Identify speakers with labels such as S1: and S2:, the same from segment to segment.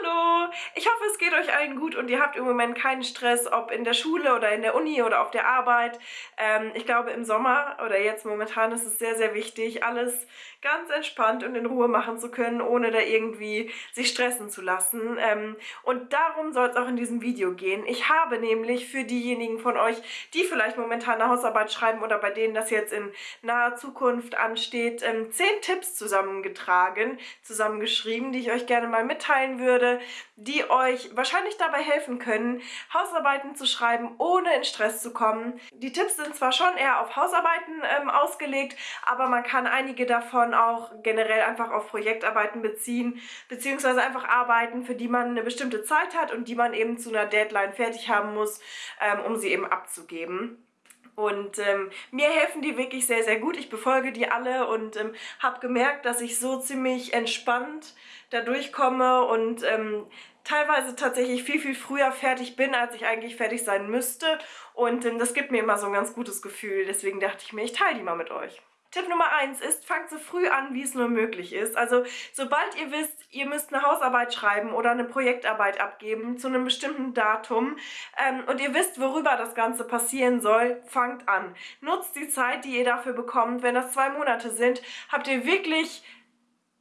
S1: Hallo! Ich hoffe, es geht euch allen gut und ihr habt im Moment keinen Stress, ob in der Schule oder in der Uni oder auf der Arbeit. Ähm, ich glaube, im Sommer oder jetzt momentan ist es sehr, sehr wichtig, alles ganz entspannt und in Ruhe machen zu können, ohne da irgendwie sich stressen zu lassen. Ähm, und darum soll es auch in diesem Video gehen. Ich habe nämlich für diejenigen von euch, die vielleicht momentan eine Hausarbeit schreiben oder bei denen das jetzt in naher Zukunft ansteht, ähm, zehn Tipps zusammengetragen, zusammengeschrieben, die ich euch gerne mal mitteilen würde, die euch wahrscheinlich dabei helfen können, Hausarbeiten zu schreiben, ohne in Stress zu kommen. Die Tipps sind zwar schon eher auf Hausarbeiten ähm, ausgelegt, aber man kann einige davon auch generell einfach auf Projektarbeiten beziehen, beziehungsweise einfach Arbeiten, für die man eine bestimmte Zeit hat und die man eben zu einer Deadline fertig haben muss, ähm, um sie eben abzugeben. Und ähm, mir helfen die wirklich sehr, sehr gut. Ich befolge die alle und ähm, habe gemerkt, dass ich so ziemlich entspannt da durchkomme und ähm, teilweise tatsächlich viel, viel früher fertig bin, als ich eigentlich fertig sein müsste. Und ähm, das gibt mir immer so ein ganz gutes Gefühl. Deswegen dachte ich mir, ich teile die mal mit euch. Tipp Nummer 1 ist, fangt so früh an, wie es nur möglich ist. Also sobald ihr wisst, ihr müsst eine Hausarbeit schreiben oder eine Projektarbeit abgeben zu einem bestimmten Datum ähm, und ihr wisst, worüber das Ganze passieren soll, fangt an. Nutzt die Zeit, die ihr dafür bekommt. Wenn das zwei Monate sind, habt ihr wirklich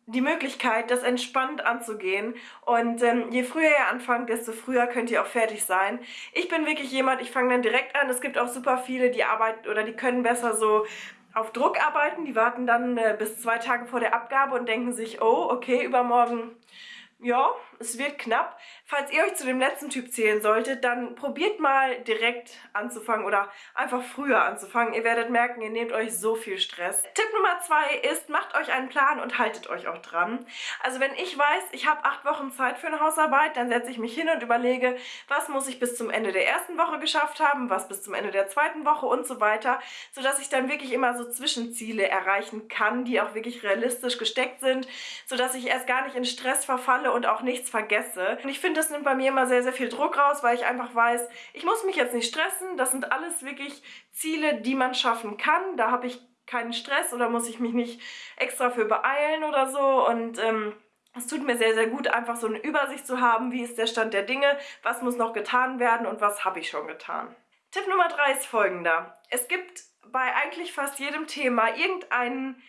S1: die Möglichkeit, das entspannt anzugehen. Und ähm, je früher ihr anfangt, desto früher könnt ihr auch fertig sein. Ich bin wirklich jemand, ich fange dann direkt an. Es gibt auch super viele, die arbeiten oder die können besser so auf Druck arbeiten. Die warten dann äh, bis zwei Tage vor der Abgabe und denken sich, oh, okay, übermorgen ja, es wird knapp. Falls ihr euch zu dem letzten Typ zählen solltet, dann probiert mal direkt anzufangen oder einfach früher anzufangen. Ihr werdet merken, ihr nehmt euch so viel Stress. Tipp Nummer zwei ist, macht euch einen Plan und haltet euch auch dran. Also wenn ich weiß, ich habe acht Wochen Zeit für eine Hausarbeit, dann setze ich mich hin und überlege, was muss ich bis zum Ende der ersten Woche geschafft haben, was bis zum Ende der zweiten Woche und so weiter, sodass ich dann wirklich immer so Zwischenziele erreichen kann, die auch wirklich realistisch gesteckt sind, sodass ich erst gar nicht in Stress verfalle und auch nichts vergesse. Und ich finde, das nimmt bei mir immer sehr, sehr viel Druck raus, weil ich einfach weiß, ich muss mich jetzt nicht stressen. Das sind alles wirklich Ziele, die man schaffen kann. Da habe ich keinen Stress oder muss ich mich nicht extra für beeilen oder so. Und ähm, es tut mir sehr, sehr gut, einfach so eine Übersicht zu haben, wie ist der Stand der Dinge, was muss noch getan werden und was habe ich schon getan. Tipp Nummer 3 ist folgender. Es gibt bei eigentlich fast jedem Thema irgendeinen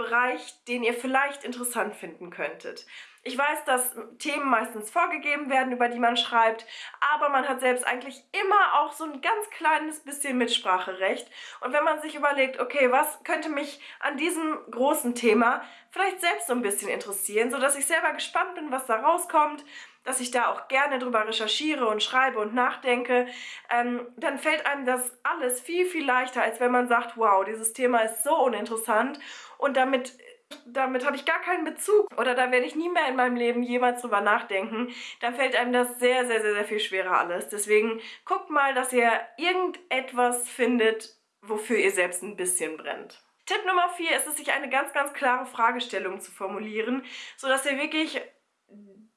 S1: Bereich, den ihr vielleicht interessant finden könntet. Ich weiß, dass Themen meistens vorgegeben werden, über die man schreibt, aber man hat selbst eigentlich immer auch so ein ganz kleines bisschen Mitspracherecht. Und wenn man sich überlegt, okay, was könnte mich an diesem großen Thema vielleicht selbst so ein bisschen interessieren, sodass ich selber gespannt bin, was da rauskommt, dass ich da auch gerne drüber recherchiere und schreibe und nachdenke, ähm, dann fällt einem das alles viel, viel leichter, als wenn man sagt, wow, dieses Thema ist so uninteressant und damit damit habe ich gar keinen Bezug oder da werde ich nie mehr in meinem Leben jemals drüber nachdenken, dann fällt einem das sehr, sehr, sehr, sehr viel schwerer alles. Deswegen guckt mal, dass ihr irgendetwas findet, wofür ihr selbst ein bisschen brennt. Tipp Nummer 4 ist es, sich eine ganz, ganz klare Fragestellung zu formulieren, sodass ihr wirklich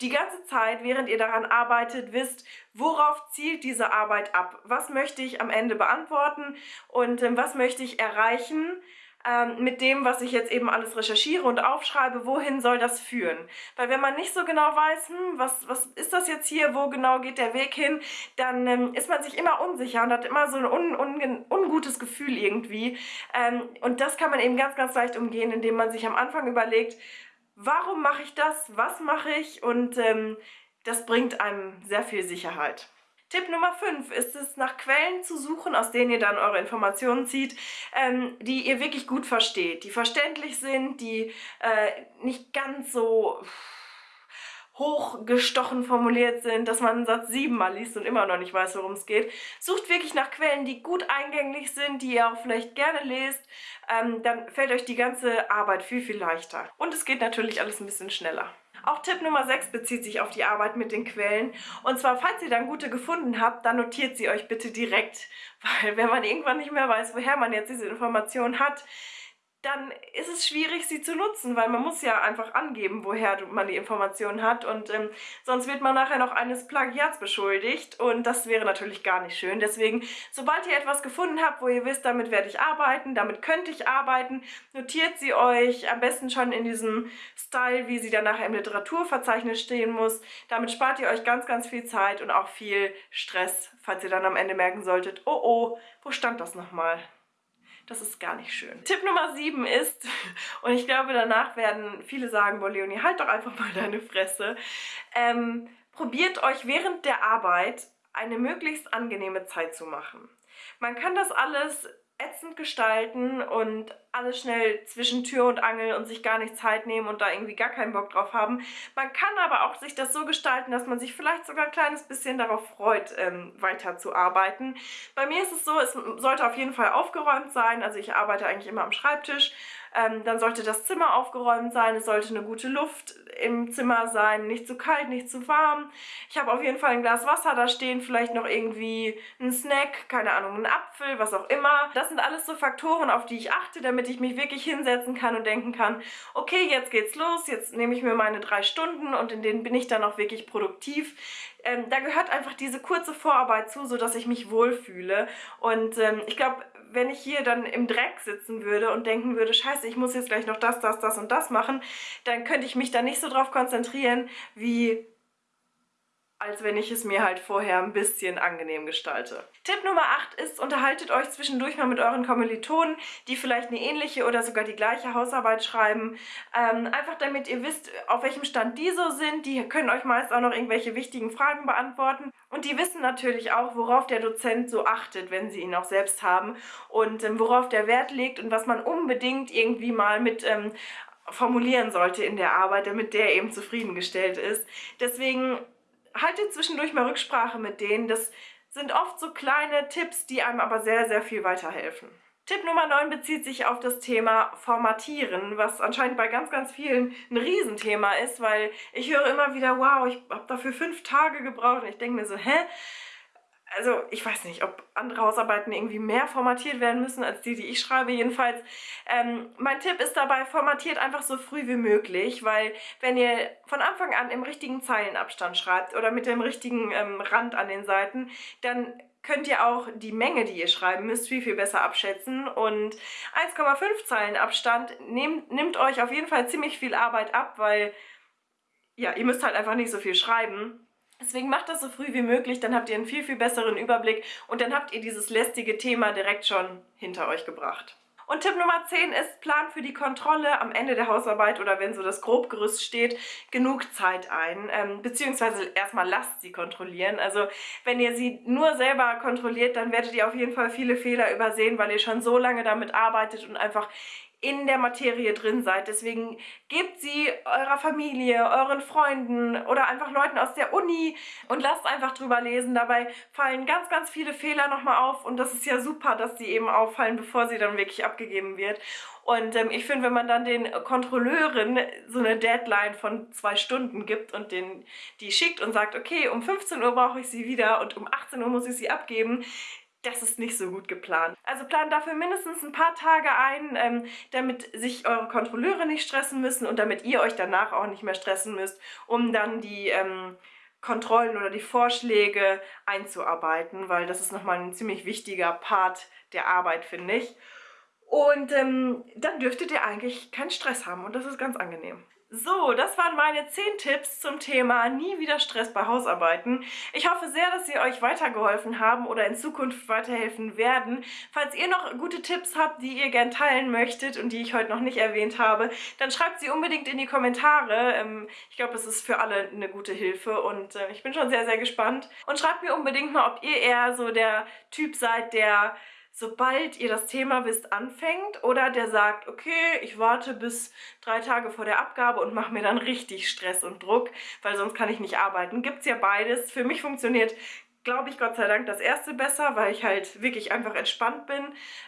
S1: die ganze Zeit, während ihr daran arbeitet, wisst, worauf zielt diese Arbeit ab? Was möchte ich am Ende beantworten und ähm, was möchte ich erreichen? ähm, mit dem, was ich jetzt eben alles recherchiere und aufschreibe, wohin soll das führen? Weil wenn man nicht so genau weiß, hm, was, was ist das jetzt hier, wo genau geht der Weg hin, dann ähm, ist man sich immer unsicher und hat immer so ein un, un, ungutes Gefühl irgendwie. Ähm, und das kann man eben ganz, ganz leicht umgehen, indem man sich am Anfang überlegt, warum mache ich das, was mache ich und ähm, das bringt einem sehr viel Sicherheit. Tipp Nummer 5 ist es, nach Quellen zu suchen, aus denen ihr dann eure Informationen zieht, ähm, die ihr wirklich gut versteht, die verständlich sind, die äh, nicht ganz so hochgestochen formuliert sind, dass man einen Satz siebenmal liest und immer noch nicht weiß, worum es geht. Sucht wirklich nach Quellen, die gut eingänglich sind, die ihr auch vielleicht gerne lest. Ähm, dann fällt euch die ganze Arbeit viel, viel leichter. Und es geht natürlich alles ein bisschen schneller. Auch Tipp Nummer 6 bezieht sich auf die Arbeit mit den Quellen. Und zwar, falls ihr dann gute gefunden habt, dann notiert sie euch bitte direkt. Weil wenn man irgendwann nicht mehr weiß, woher man jetzt diese Information hat, dann ist es schwierig, sie zu nutzen, weil man muss ja einfach angeben, woher man die Informationen hat und ähm, sonst wird man nachher noch eines Plagiats beschuldigt und das wäre natürlich gar nicht schön. Deswegen, sobald ihr etwas gefunden habt, wo ihr wisst, damit werde ich arbeiten, damit könnte ich arbeiten, notiert sie euch am besten schon in diesem Style, wie sie dann nachher im Literaturverzeichnis stehen muss. Damit spart ihr euch ganz, ganz viel Zeit und auch viel Stress, falls ihr dann am Ende merken solltet, oh oh, wo stand das nochmal? Das ist gar nicht schön. Tipp Nummer 7 ist, und ich glaube danach werden viele sagen, boah Leonie, halt doch einfach mal deine Fresse. Ähm, probiert euch während der Arbeit eine möglichst angenehme Zeit zu machen. Man kann das alles ätzend gestalten und alles schnell zwischen Tür und Angel und sich gar nicht Zeit nehmen und da irgendwie gar keinen Bock drauf haben. Man kann aber auch sich das so gestalten, dass man sich vielleicht sogar ein kleines bisschen darauf freut, ähm, weiterzuarbeiten. Bei mir ist es so, es sollte auf jeden Fall aufgeräumt sein. Also ich arbeite eigentlich immer am Schreibtisch ähm, dann sollte das Zimmer aufgeräumt sein, es sollte eine gute Luft im Zimmer sein, nicht zu kalt, nicht zu warm. Ich habe auf jeden Fall ein Glas Wasser da stehen, vielleicht noch irgendwie ein Snack, keine Ahnung, ein Apfel, was auch immer. Das sind alles so Faktoren, auf die ich achte, damit ich mich wirklich hinsetzen kann und denken kann, okay, jetzt geht's los, jetzt nehme ich mir meine drei Stunden und in denen bin ich dann auch wirklich produktiv. Ähm, da gehört einfach diese kurze Vorarbeit zu, sodass ich mich wohlfühle. Und ähm, ich glaube, wenn ich hier dann im Dreck sitzen würde und denken würde, scheiße, ich muss jetzt gleich noch das, das, das und das machen, dann könnte ich mich da nicht so drauf konzentrieren, wie als wenn ich es mir halt vorher ein bisschen angenehm gestalte. Tipp Nummer 8 ist, unterhaltet euch zwischendurch mal mit euren Kommilitonen, die vielleicht eine ähnliche oder sogar die gleiche Hausarbeit schreiben. Ähm, einfach damit ihr wisst, auf welchem Stand die so sind. Die können euch meist auch noch irgendwelche wichtigen Fragen beantworten. Und die wissen natürlich auch, worauf der Dozent so achtet, wenn sie ihn auch selbst haben. Und ähm, worauf der Wert legt und was man unbedingt irgendwie mal mit ähm, formulieren sollte in der Arbeit, damit der eben zufriedengestellt ist. Deswegen haltet zwischendurch mal Rücksprache mit denen. Das sind oft so kleine Tipps, die einem aber sehr, sehr viel weiterhelfen. Tipp Nummer 9 bezieht sich auf das Thema Formatieren, was anscheinend bei ganz, ganz vielen ein Riesenthema ist, weil ich höre immer wieder, wow, ich habe dafür fünf Tage gebraucht und ich denke mir so, hä? Also ich weiß nicht, ob andere Hausarbeiten irgendwie mehr formatiert werden müssen als die, die ich schreibe. Jedenfalls, ähm, mein Tipp ist dabei, formatiert einfach so früh wie möglich, weil wenn ihr von Anfang an im richtigen Zeilenabstand schreibt oder mit dem richtigen ähm, Rand an den Seiten, dann könnt ihr auch die Menge, die ihr schreiben müsst, viel, viel besser abschätzen. Und 1,5 Zeilen Abstand nehmt, nimmt euch auf jeden Fall ziemlich viel Arbeit ab, weil ja, ihr müsst halt einfach nicht so viel schreiben. Deswegen macht das so früh wie möglich, dann habt ihr einen viel, viel besseren Überblick und dann habt ihr dieses lästige Thema direkt schon hinter euch gebracht. Und Tipp Nummer 10 ist, plan für die Kontrolle am Ende der Hausarbeit oder wenn so das Grobgerüst steht, genug Zeit ein. Ähm, beziehungsweise erstmal lasst sie kontrollieren. Also wenn ihr sie nur selber kontrolliert, dann werdet ihr auf jeden Fall viele Fehler übersehen, weil ihr schon so lange damit arbeitet und einfach in der Materie drin seid. Deswegen gebt sie eurer Familie, euren Freunden oder einfach Leuten aus der Uni und lasst einfach drüber lesen. Dabei fallen ganz, ganz viele Fehler nochmal auf und das ist ja super, dass die eben auffallen, bevor sie dann wirklich abgegeben wird. Und ähm, ich finde, wenn man dann den Kontrolleuren so eine Deadline von zwei Stunden gibt und den, die schickt und sagt, okay, um 15 Uhr brauche ich sie wieder und um 18 Uhr muss ich sie abgeben, das ist nicht so gut geplant. Also plant dafür mindestens ein paar Tage ein, ähm, damit sich eure Kontrolleure nicht stressen müssen und damit ihr euch danach auch nicht mehr stressen müsst, um dann die ähm, Kontrollen oder die Vorschläge einzuarbeiten, weil das ist nochmal ein ziemlich wichtiger Part der Arbeit, finde ich. Und ähm, dann dürftet ihr eigentlich keinen Stress haben und das ist ganz angenehm. So, das waren meine 10 Tipps zum Thema nie wieder Stress bei Hausarbeiten. Ich hoffe sehr, dass sie euch weitergeholfen haben oder in Zukunft weiterhelfen werden. Falls ihr noch gute Tipps habt, die ihr gern teilen möchtet und die ich heute noch nicht erwähnt habe, dann schreibt sie unbedingt in die Kommentare. Ähm, ich glaube, es ist für alle eine gute Hilfe und äh, ich bin schon sehr, sehr gespannt. Und schreibt mir unbedingt mal, ob ihr eher so der Typ seid, der sobald ihr das Thema wisst, anfängt oder der sagt, okay, ich warte bis drei Tage vor der Abgabe und mache mir dann richtig Stress und Druck, weil sonst kann ich nicht arbeiten. Gibt es ja beides. Für mich funktioniert glaube ich Gott sei Dank das erste besser, weil ich halt wirklich einfach entspannt bin.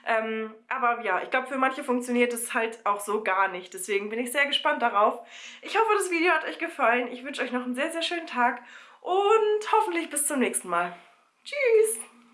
S1: Ähm, aber ja, ich glaube für manche funktioniert es halt auch so gar nicht. Deswegen bin ich sehr gespannt darauf. Ich hoffe, das Video hat euch gefallen. Ich wünsche euch noch einen sehr, sehr schönen Tag und hoffentlich bis zum nächsten Mal. Tschüss!